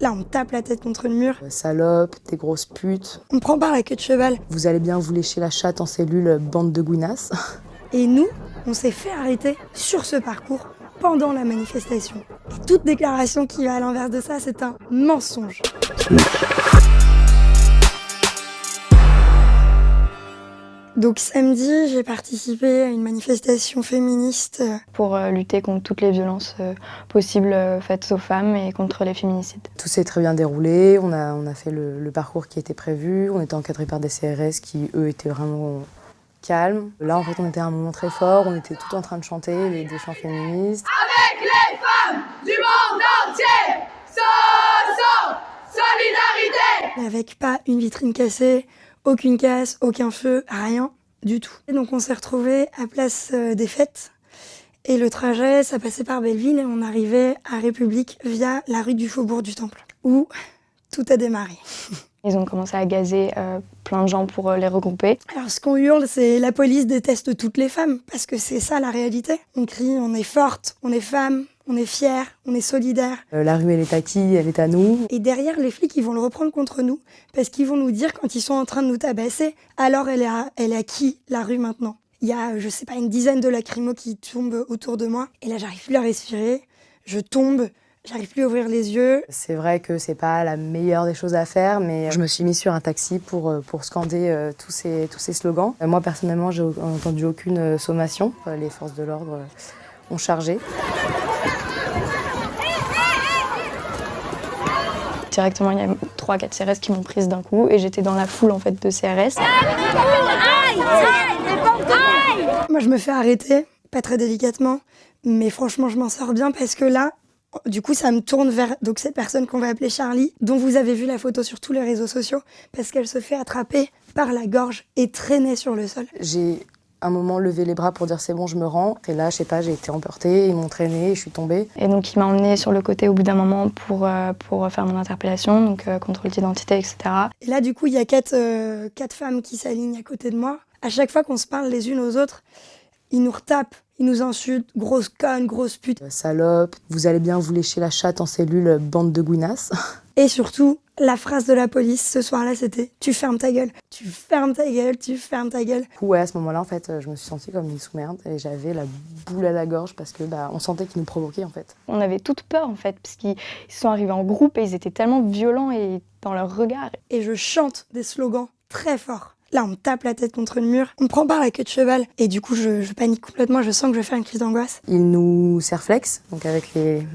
Là, on tape la tête contre le mur. Euh, Salope, des grosses putes. On prend par la queue de cheval. Vous allez bien vous lécher la chatte en cellule, bande de gouinasses. Et nous, on s'est fait arrêter sur ce parcours pendant la manifestation. Et toute déclaration qui va à l'inverse de ça, c'est un mensonge. Donc samedi, j'ai participé à une manifestation féministe. pour euh, lutter contre toutes les violences euh, possibles euh, faites aux femmes et contre les féminicides. Tout s'est très bien déroulé, on a, on a fait le, le parcours qui était prévu, on était encadré par des CRS qui, eux, étaient vraiment calmes. Là, en fait, on était à un moment très fort, on était tout en train de chanter les, des chants féministes. avec les femmes du monde entier. So, solidarité. Avec pas une vitrine cassée, aucune casse, aucun feu, rien du tout. Et donc on s'est retrouvés à Place euh, des Fêtes. Et le trajet, ça passait par Belleville et on arrivait à République via la rue du Faubourg du Temple, où tout a démarré. Ils ont commencé à gazer euh, plein de gens pour euh, les regrouper. Alors ce qu'on hurle, c'est la police déteste toutes les femmes, parce que c'est ça la réalité. On crie, on est forte, on est femme, on est fière, on est solidaire. Euh, la rue, elle est à qui Elle est à nous. Et derrière, les flics, ils vont le reprendre contre nous, parce qu'ils vont nous dire quand ils sont en train de nous tabasser, alors elle est à, elle est à qui la rue maintenant Il y a, je sais pas, une dizaine de lacrymos qui tombent autour de moi, et là j'arrive plus à respirer, je tombe, j'arrive plus à ouvrir les yeux. C'est vrai que c'est pas la meilleure des choses à faire, mais je me suis mise sur un taxi pour, euh, pour scander euh, tous, ces, tous ces slogans. Euh, Moi, personnellement, j'ai entendu aucune sommation. Les forces de l'ordre ont chargé. Directement, il y a 3-4 CRS qui m'ont prise d'un coup et j'étais dans la foule en fait de CRS. Moi, je me fais arrêter, pas très délicatement, mais franchement, je m'en sors bien parce que là, du coup, ça me tourne vers donc cette personne qu'on va appeler Charlie, dont vous avez vu la photo sur tous les réseaux sociaux, parce qu'elle se fait attraper par la gorge et traîner sur le sol. J'ai un moment levé les bras pour dire c'est bon, je me rends. Et là, je sais pas, j'ai été emportée, ils m'ont traînée, je suis tombée. Et donc il m'a emmené sur le côté au bout d'un moment pour, euh, pour faire mon interpellation, donc euh, contrôle d'identité, etc. Et là, du coup, il y a quatre, euh, quatre femmes qui s'alignent à côté de moi. À chaque fois qu'on se parle les unes aux autres, ils nous retapent, ils nous insultent, grosse conne, grosse pute. Euh, Salope, vous allez bien vous lécher la chatte en cellule, bande de gouinasses. Et surtout, la phrase de la police ce soir-là, c'était Tu fermes ta gueule, tu fermes ta gueule, tu fermes ta gueule. Ouais, à ce moment-là, en fait, euh, je me suis sentie comme une sous-merde et j'avais la boule à la gorge parce que bah, on sentait qu'ils nous provoquaient en fait. On avait toute peur en fait, parce qu'ils ils sont arrivés en groupe et ils étaient tellement violents et dans leur regard. Et je chante des slogans très forts. Là, on me tape la tête contre le mur, on me prend par la queue de cheval. Et du coup, je, je panique complètement, je sens que je vais faire une crise d'angoisse. Ils nous serflexent, donc avec les,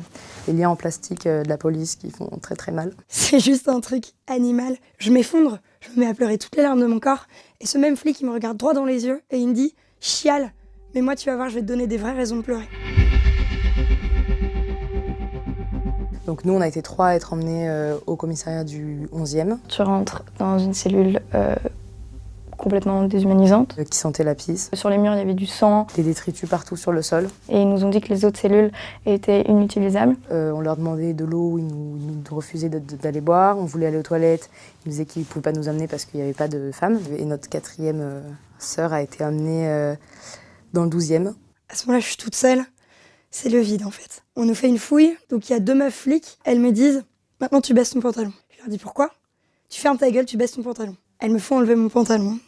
les liens en plastique euh, de la police qui font très très mal. C'est juste un truc animal. Je m'effondre, je me mets à pleurer toutes les larmes de mon corps. Et ce même flic, il me regarde droit dans les yeux et il me dit Chiale, mais moi, tu vas voir, je vais te donner des vraies raisons de pleurer. Donc nous, on a été trois à être emmenés euh, au commissariat du 11e, Tu rentres dans une cellule euh, complètement déshumanisante. qui sentait la pisse, Sur les murs, il y avait du sang des détritus partout sur le sol. et ils nous ont dit que les autres cellules étaient inutilisables. Euh, on leur demandait de l'eau, ils nous, ils nous refusaient d'aller boire. On voulait aller aux toilettes, ils nous disaient qu'ils ne pouvaient pas nous amener parce qu'il n'y avait pas de femmes. Et notre quatrième euh, sœur a été amenée euh, dans le 12e. À ce moment-là, je suis toute seule. C'est le vide, en fait. On nous fait une fouille, donc il y a deux meufs flics. Elles me disent Maintenant, tu baisses ton pantalon. Je leur dis Pourquoi? Tu fermes ta gueule, tu baisses ton pantalon. Elles me font enlever mon pantalon.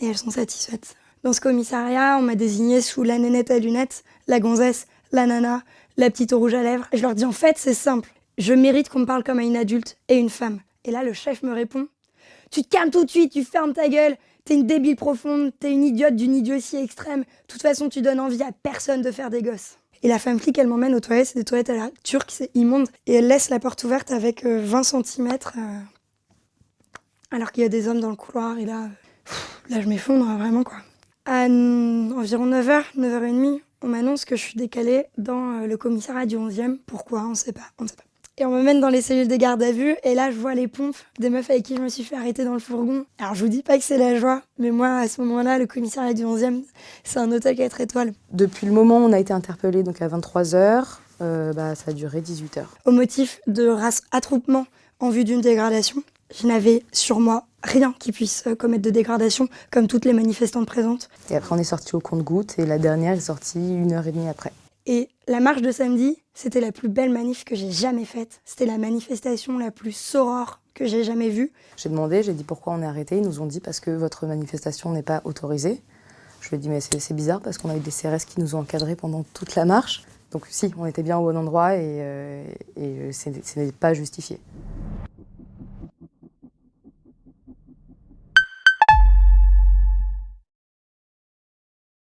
Et elles sont satisfaites. Dans ce commissariat, on m'a désignée sous la nénette à lunettes, la gonzesse, la nana, la petite rouge à lèvres. Et je leur dis En fait, c'est simple. Je mérite qu'on me parle comme à une adulte et une femme. Et là, le chef me répond Tu te calmes tout de suite, tu fermes ta gueule. T'es une débile profonde, t'es une idiote d'une idiotie extrême. De toute façon, tu donnes envie à personne de faire des gosses. Et la femme flic, elle m'emmène aux toilettes, c'est des toilettes à la turque, c'est immonde. Et elle laisse la porte ouverte avec euh, 20 cm, alors qu'il y a des hommes dans le couloir. Et là, euh, là je m'effondre hein, vraiment, quoi. À environ 9h, 9h30, on m'annonce que je suis décalée dans euh, le commissariat du 11e. Pourquoi On ne sait pas, on ne sait pas. Et on me mène dans les cellules de garde à vue, et là je vois les pompes des meufs avec qui je me suis fait arrêter dans le fourgon. Alors je vous dis pas que c'est la joie, mais moi à ce moment-là, le commissariat du 11e, c'est un hôtel 4 étoiles. Depuis le moment où on a été interpellés, donc à 23h, bah, ça a duré 18h. Au motif de race attroupement en vue d'une dégradation, je n'avais sur moi rien qui puisse euh, commettre de dégradation, comme toutes les manifestantes présentes. Et après, on est sorti au compte-gouttes et la dernière est sortie une heure et demie après. Et la marche de samedi, c'était la plus belle manif que j'ai jamais faite. C'était la manifestation la plus sorore que j'ai jamais vue. J'ai demandé, j'ai dit pourquoi on est arrêté. Ils nous ont dit parce que votre manifestation n'est pas autorisée. Je lui ai dit mais c'est bizarre parce qu'on a eu des CRS qui nous ont encadrés pendant toute la marche. Donc si, on était bien au bon endroit et, euh, et ce n'est pas justifié.